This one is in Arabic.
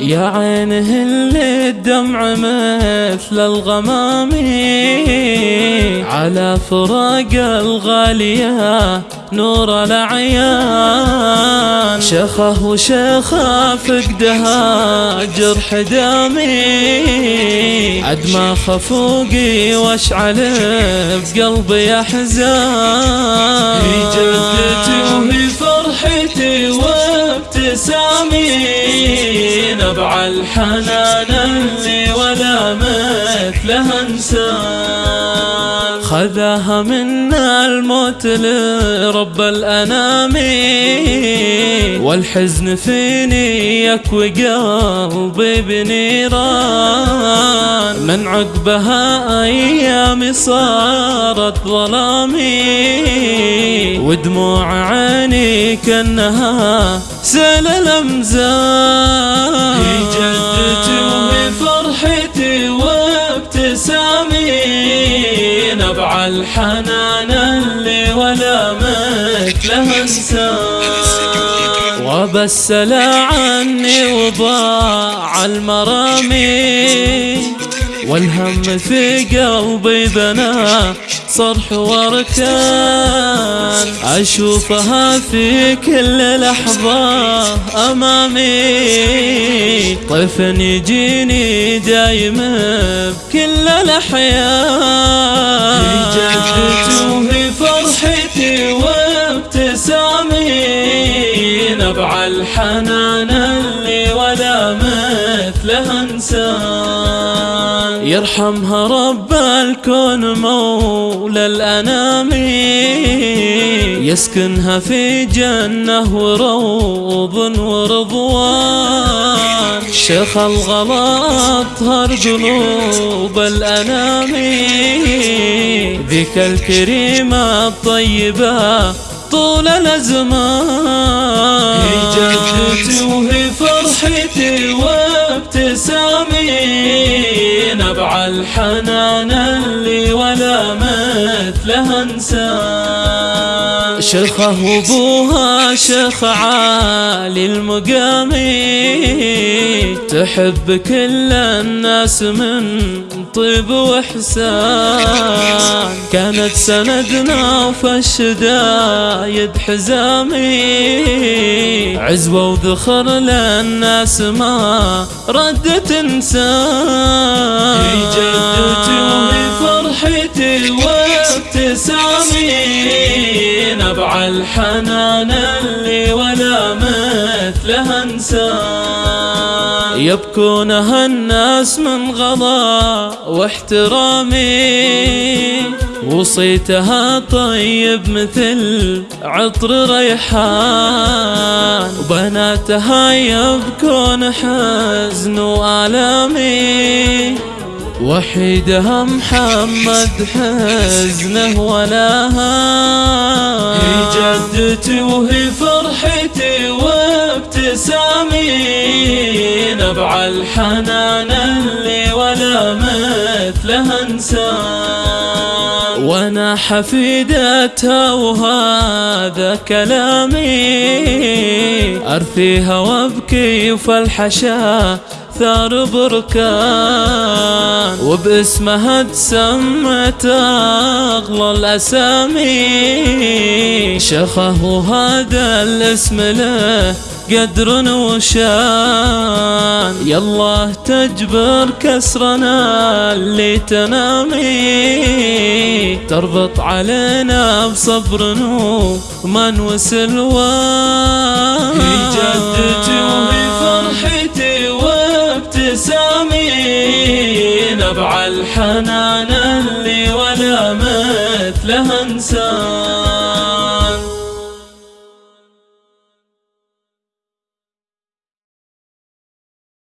يا عينه اللي الدمع مثل الغمام؟ على فراق الغالية نور العيان شخه وشخه فقدها جرح دامي عد ما خفوقي واشعل بقلبي أحزان. في جدتي وهي فرحتي وابتسامي. نبع الحنان اللي ولا مثلها انسان. خذاها منا الموت لرب الأنام. والحزن فيني يكوي قلبي بنيران. من عقبها أيامي صارت ظلامي. ودموع عيني كأنها سيل الأمزان. في جدتي وهي فرحتي وابتسامي. نبع الحنان اللي ولا مثله انسان وبسل عني وضاع المرامي. والهم في قلبي بنا صرح وركان أشوفها في كل لحظة أمامي. طيف يجيني دايم بكل الأحيان في جدتي وهي فرحتي وابتسامي. نبع الحنان اللي ولا مثله انسان يرحمها رب الكون مولى الأنام. يسكنها في جنة وروض ورضوان. شيخ الغلا أطهر قلوب الأنام. ذيك الكريمة الطيبة طول الأزمان. في جدتي وهي فرحتي وابتسامي نبع الحنان اللي ولا مثله انسان شيخه وابوها شيخ عالي المقام تحب كل الناس من طيب وإحسان. كانت سندنا وفي الشدايد حزامي. عزوة وذخر للناس ما ردت انسان. الحنان اللي ولا مثله انسان يبكونها الناس من غضا واحترامي. وصيتها طيب مثل عطر ريحان. وبناتها يبكون حزن وآلامي. وحيدها محمد حزنه ولا هان في جدتي وهي فرحتي وابتسامي نبع الحنان اللي ولا مثله انسان وأنا حفيدتها وهذا كلامي أرثيها وأبكي وفالحشا ثار بركان وباسمها تسمت أغلى الأسامي. شخه وهذا الاسم له قدر وشان. يالله تجبر كسرنا اللي تنامي. تربط علينا بصبر ومن وسلوان في جدتي وهي نبع الحنان اللي ولا مثله انسان